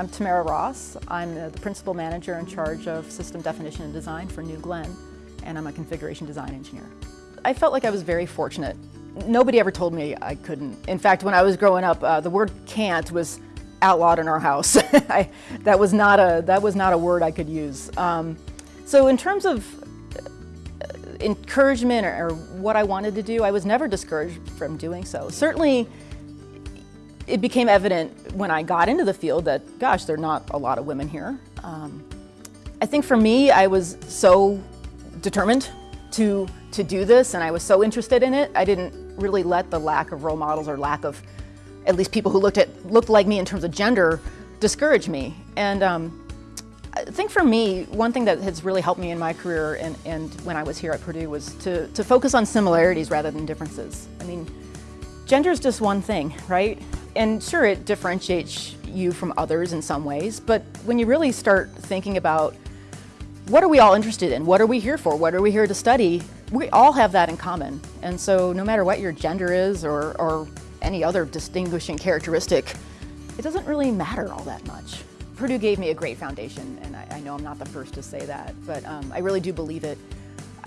I'm Tamara Ross. I'm the principal manager in charge of system definition and design for New Glenn, and I'm a configuration design engineer. I felt like I was very fortunate. Nobody ever told me I couldn't. In fact, when I was growing up, uh, the word can't was outlawed in our house. I, that, was not a, that was not a word I could use. Um, so in terms of uh, encouragement or, or what I wanted to do, I was never discouraged from doing so. Certainly, it became evident when I got into the field that, gosh, there are not a lot of women here. Um, I think for me, I was so determined to, to do this and I was so interested in it, I didn't really let the lack of role models or lack of at least people who looked, at, looked like me in terms of gender discourage me. And um, I think for me, one thing that has really helped me in my career and, and when I was here at Purdue was to, to focus on similarities rather than differences. I mean, gender is just one thing, right? And sure, it differentiates you from others in some ways, but when you really start thinking about what are we all interested in? What are we here for? What are we here to study? We all have that in common. And so no matter what your gender is or, or any other distinguishing characteristic, it doesn't really matter all that much. Purdue gave me a great foundation, and I, I know I'm not the first to say that, but um, I really do believe it.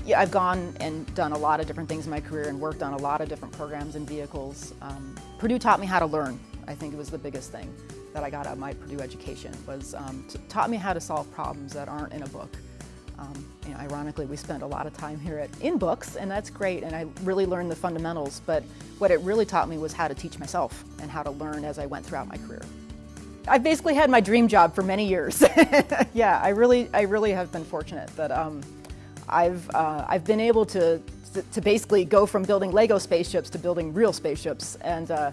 Yeah, I've gone and done a lot of different things in my career and worked on a lot of different programs and vehicles. Um, Purdue taught me how to learn. I think it was the biggest thing that I got out of my Purdue education was um, taught me how to solve problems that aren't in a book. Um, you know, ironically, we spend a lot of time here at in books, and that's great, and I really learned the fundamentals, but what it really taught me was how to teach myself and how to learn as I went throughout my career. I've basically had my dream job for many years. yeah, I really, I really have been fortunate that um, I've, uh, I've been able to, to basically go from building Lego spaceships to building real spaceships, and uh,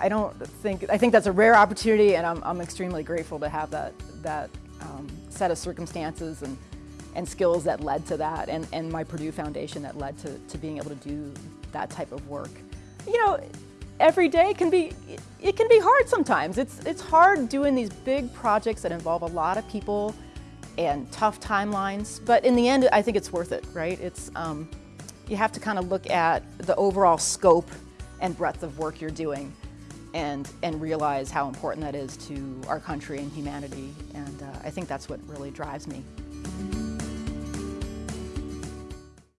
I don't think, I think that's a rare opportunity, and I'm, I'm extremely grateful to have that, that um, set of circumstances and and skills that led to that and, and my Purdue Foundation that led to, to being able to do that type of work. You know, every day can be, it can be hard sometimes. It's, it's hard doing these big projects that involve a lot of people and tough timelines, but in the end, I think it's worth it, right? It's, um, you have to kind of look at the overall scope and breadth of work you're doing and, and realize how important that is to our country and humanity. And uh, I think that's what really drives me.